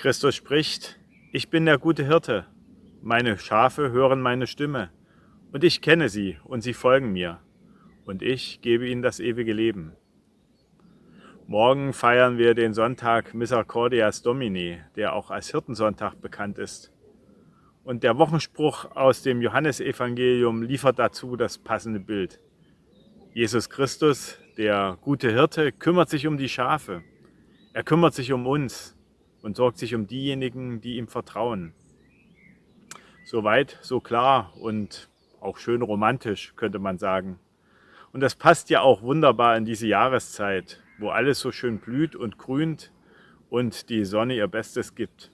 Christus spricht, ich bin der gute Hirte, meine Schafe hören meine Stimme, und ich kenne sie, und sie folgen mir, und ich gebe ihnen das ewige Leben. Morgen feiern wir den Sonntag Misericordias Domini, der auch als Hirtensonntag bekannt ist. Und der Wochenspruch aus dem Johannesevangelium liefert dazu das passende Bild. Jesus Christus, der gute Hirte, kümmert sich um die Schafe. Er kümmert sich um uns und sorgt sich um diejenigen, die ihm vertrauen. So weit, so klar und auch schön romantisch, könnte man sagen. Und das passt ja auch wunderbar in diese Jahreszeit, wo alles so schön blüht und grünt und die Sonne ihr Bestes gibt.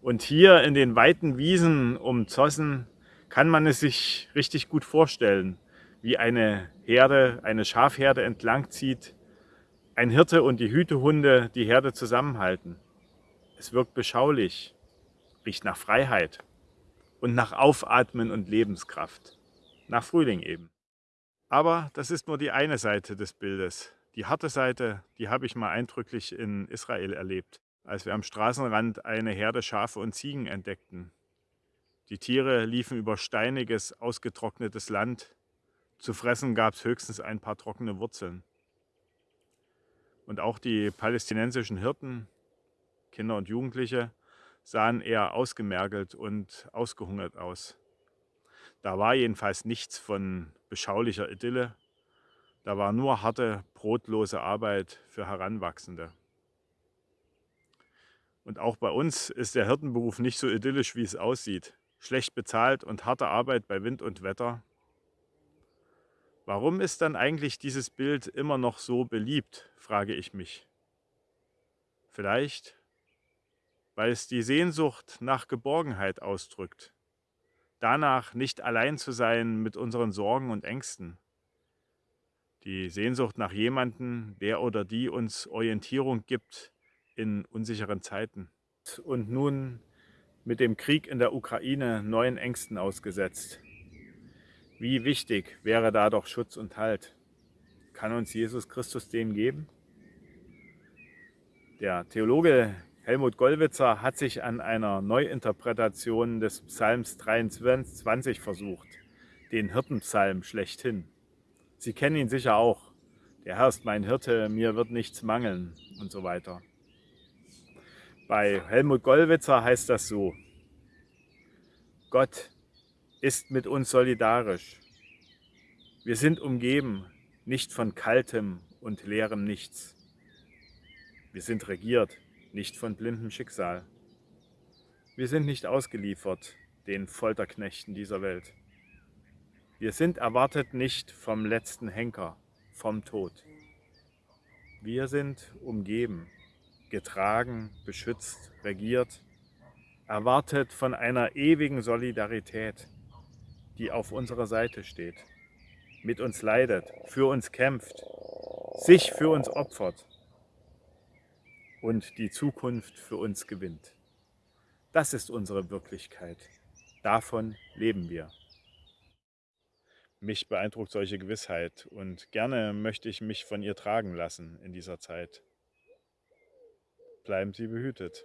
Und hier in den weiten Wiesen um Zossen kann man es sich richtig gut vorstellen, wie eine Herde, eine Schafherde entlang zieht, ein Hirte und die Hütehunde die Herde zusammenhalten. Es wirkt beschaulich, riecht nach Freiheit und nach Aufatmen und Lebenskraft. Nach Frühling eben. Aber das ist nur die eine Seite des Bildes. Die harte Seite, die habe ich mal eindrücklich in Israel erlebt, als wir am Straßenrand eine Herde Schafe und Ziegen entdeckten. Die Tiere liefen über steiniges, ausgetrocknetes Land. Zu fressen gab es höchstens ein paar trockene Wurzeln. Und auch die palästinensischen Hirten Kinder und Jugendliche, sahen eher ausgemergelt und ausgehungert aus. Da war jedenfalls nichts von beschaulicher Idylle, da war nur harte, brotlose Arbeit für Heranwachsende. Und auch bei uns ist der Hirtenberuf nicht so idyllisch, wie es aussieht. Schlecht bezahlt und harte Arbeit bei Wind und Wetter. Warum ist dann eigentlich dieses Bild immer noch so beliebt, frage ich mich. Vielleicht, weil es die Sehnsucht nach Geborgenheit ausdrückt, danach nicht allein zu sein mit unseren Sorgen und Ängsten, die Sehnsucht nach jemandem, der oder die uns Orientierung gibt in unsicheren Zeiten. Und nun mit dem Krieg in der Ukraine neuen Ängsten ausgesetzt. Wie wichtig wäre da doch Schutz und Halt? Kann uns Jesus Christus den geben? Der Theologe Helmut Gollwitzer hat sich an einer Neuinterpretation des Psalms 23 versucht, den Hirtenpsalm schlechthin. Sie kennen ihn sicher auch. Der Herr ist mein Hirte, mir wird nichts mangeln und so weiter. Bei Helmut Gollwitzer heißt das so, Gott ist mit uns solidarisch. Wir sind umgeben, nicht von kaltem und leerem Nichts. Wir sind regiert, nicht von blindem Schicksal. Wir sind nicht ausgeliefert den Folterknechten dieser Welt. Wir sind erwartet nicht vom letzten Henker, vom Tod. Wir sind umgeben, getragen, beschützt, regiert, erwartet von einer ewigen Solidarität, die auf unserer Seite steht, mit uns leidet, für uns kämpft, sich für uns opfert und die Zukunft für uns gewinnt. Das ist unsere Wirklichkeit. Davon leben wir. Mich beeindruckt solche Gewissheit und gerne möchte ich mich von ihr tragen lassen in dieser Zeit. Bleiben Sie behütet.